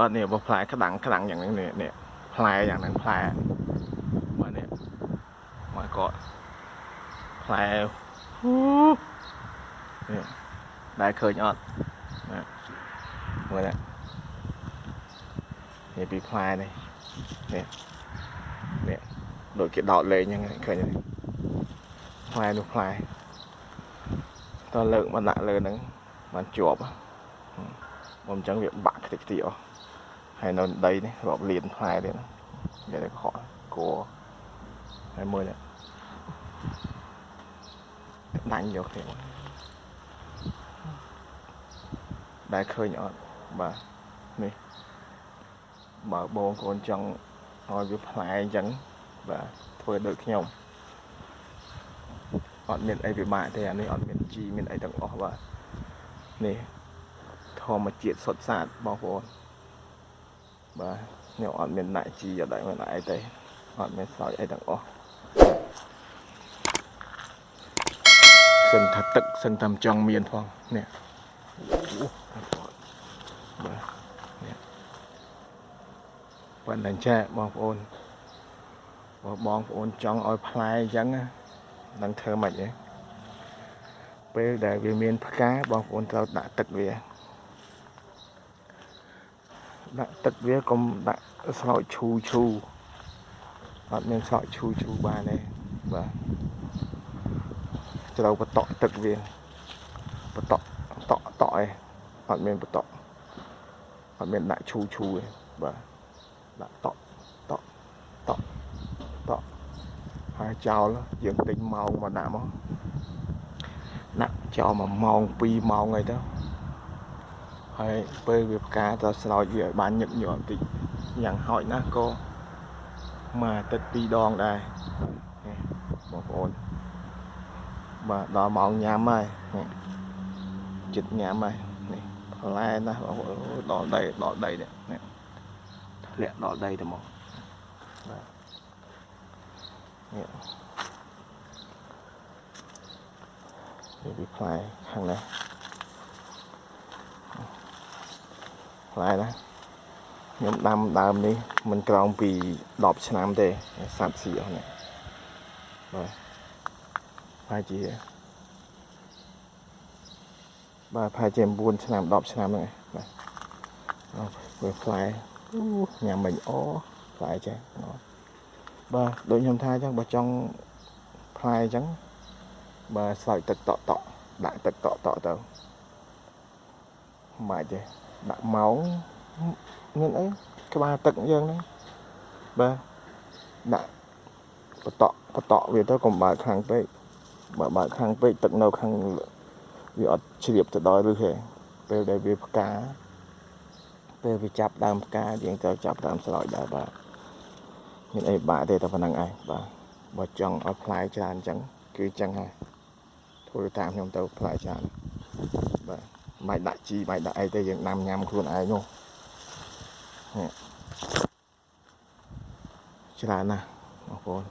អត់នេះបើផ្លែក្តាំងក្តាំងយ៉ាងហ្នឹងនេះនេះផ្លែយ៉ាងហ្នឹងផ្លែបាទនេះមកក៏ផ្លែហ៊ូនេះដែលឃើញអត់ណាមើលណានេះពីផ្លែនេះនេះនេះដូចគេដោតលេងហ្នឹងឃើញទេផ្លែនោះផ្លែតើលើកមកដាក់លើហ្នឹងបានជាប់ហ៎មកអញ្ចឹងវាបាក់ខ្ទេចខ្ទីអស់ ហើយនៅដីនេះរាប់លានផ្លែទៀតនិយាយទៅខកគួរហើយមើលនេះដាញ់យកគ្នាមកដែលឃើញអត់បាទនេះបើបងប្អូនចង់ឲ្យវាផ្លែអញ្ចឹងបាទធ្វើដូចខ្ញុំអត់មានអីពិបាកទេអានេះអត់មានជីមានអីទាំងអស់បាទនេះធម្មជាតិសុទ្ធសាធបងប្អូន បាទខ្ញុំអត់មានដាក់ជីអត់ដាក់មានដាក់អីទេអត់មានស្រោចអីទាំងអស់សិនថាទឹកសិនតាមចង់មានផងនេះអូបាទនេះប៉ុន្តែចាបងប្អូនបើបងប្អូនចង់ឲ្យផ្លែអញ្ចឹងណានឹងធ្វើម៉េចទេពេលដែលវាមានផ្កាបងប្អូនត្រូវដាក់ទឹកវា ដាក់ទឹកវាកុំដាក់ស្រោចឈូឈូអត់មានស្រោចឈូឈូបានទេបាទត្រូវបតក់ទឹកវាបតក់តក់តក់ឯងអត់មានបតក់អត់មានដាក់ឈូឈូទេបាទដាក់តក់តក់តក់តក់ហើយចោលយើងទិញម៉ោងមកដាក់មកដាក់ចោលមួយម៉ោង2ម៉ោងអីទៅ ហើយពេលវាផ្កាទៅស្រោចវាឲ្យបានញឹកញាប់បន្តិចយ៉ាងហោចណាស់ក៏មួយអាទិត្យពីរដងដែរនេះបងប្អូនបាទដល់ម៉ោងញ៉ាំហើយនេះចិត្តញ៉ាំហើយនេះផ្លែណាស់បងប្អូនអូដល់ដីដល់ដីនេះនេះធ្លាក់ដល់ដីទៅមកបាទនេះនេះវាផ្លែខាងនេះ ផ្លែណាខ្ញុំដាំដើមនេះមិនក្រោមពី10ឆ្នាំទេសត្វស៊ីអស់នេះបាទប្រហែលជាបាទប្រហែលជា9ឆ្នាំ10ឆ្នាំហ្នឹងឯងបាទអស់វាផ្លែអូញ៉ាំមិញអូផ្លែចេះអូបាទដូចខ្ញុំថាអញ្ចឹងបើចង់ផ្លែអញ្ចឹងបាទស្រោចទឹកតក់តក់ដាក់ទឹកតក់តក់ទៅ មិនបាច់ទេដាក់ម៉ោងមានអីក្បាលទឹកយើងហ្នឹងបាទដាក់បតក់បតក់វាទៅកុំបើកខ្លាំងពេកបើបើកខ្លាំងពេកទឹកនៅខាងវាអត់ជ្រាបទៅដល់ឬទេពេលដែលវាផ្កាពេលវាចាប់ដើមផ្កាយើងត្រូវចាប់ដើមស្រោចដែរបាទមានអីបាក់ទេតែប៉ុណ្្នឹងឯងបាទបើចង់ឲ្យផ្លែច្រើនអញ្ចឹងគឺអញ្ចឹងហើយធ្វើតាមខ្ញុំទៅផ្លែច្រើនបាទ មិនដាក់ជីមិនដាក់អីទេយើងដាំញ៉ាំខ្លួនឯងនោះនេះច្រើនណាស់បងប្អូន